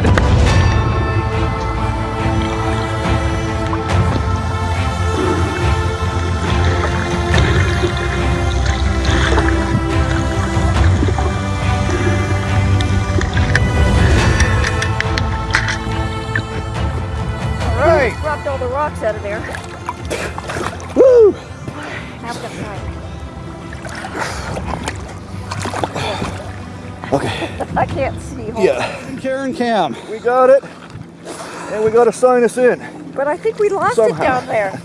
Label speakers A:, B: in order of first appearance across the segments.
A: road. Dropped all the rocks out of there.
B: Woo!
A: Now we got
B: Okay.
A: I can't see. Hold
B: Yeah. Karen Cam.
C: We got it. And we got to sign us in.
A: But I think we lost
C: Somehow.
A: it down there.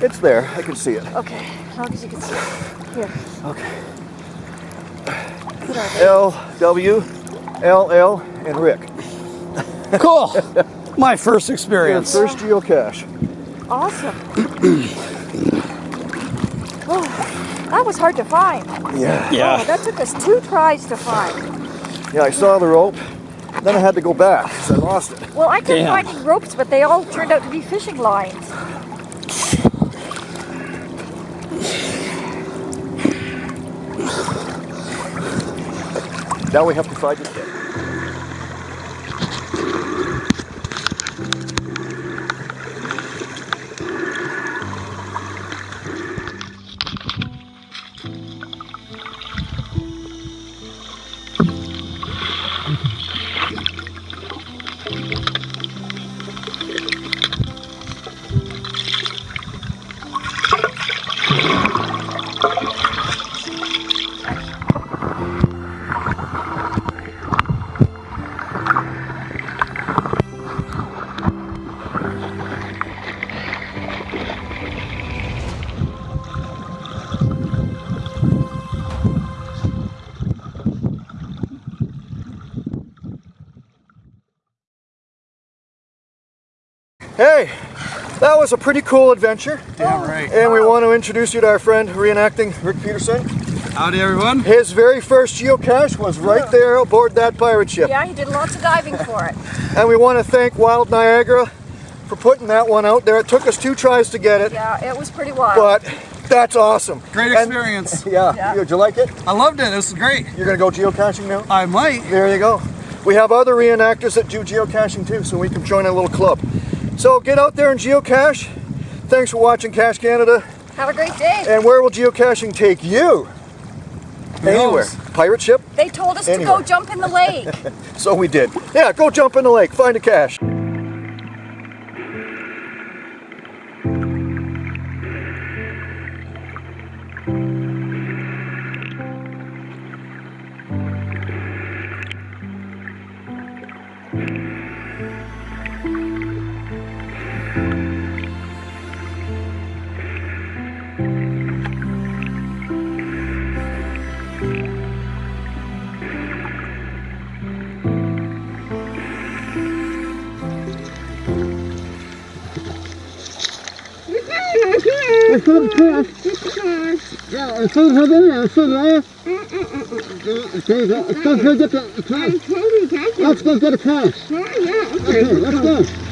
C: It's there. I can see it.
A: Okay, as long as you can see it. Here,
C: Okay. L, W, L, L, and Rick.
B: Cool. My first
C: Your
B: experience.
C: first geocache.
A: Awesome. oh, that was hard to find.
C: Yeah.
A: Oh,
B: Yeah.
A: that took us two tries to find.
C: Yeah, I saw the rope. Then I had to go back because I lost it.
A: Well, I kept
B: Damn.
A: finding ropes, but they all turned out to be fishing lines.
C: Now we have to find it. again. Hey, that was a pretty cool adventure.
B: Damn right.
C: And we want to introduce you to our friend reenacting Rick Peterson.
B: Howdy, everyone.
C: His very first geocache was right there aboard that pirate ship.
A: Yeah, he did lots of diving for it.
C: And we want to thank Wild Niagara for putting that one out there. It took us two tries to get it,
A: Yeah, it was pretty wild.
C: but that's awesome.
B: Great
C: And-
B: experience.
C: yeah.
A: Yeah.
C: Did you like it?
B: I loved it. This was great.
C: You're going to go geocaching now?
B: I might.
C: There you go. We have other reenactors that do geocaching too, so we can join a little club. So get out there and geocache. Thanks for watching Cache Canada.
A: Have a great day.
C: And where will geocaching take you?
B: Who
C: Anywhere.
B: knows?
C: Pirate ship?
A: They told us to go jump in the lake.
C: So we did. Yeah, go jump in the lake, find a cache.
D: I saw the pass. Let's go get the pass. Let's go get a pass. Okay, let's go.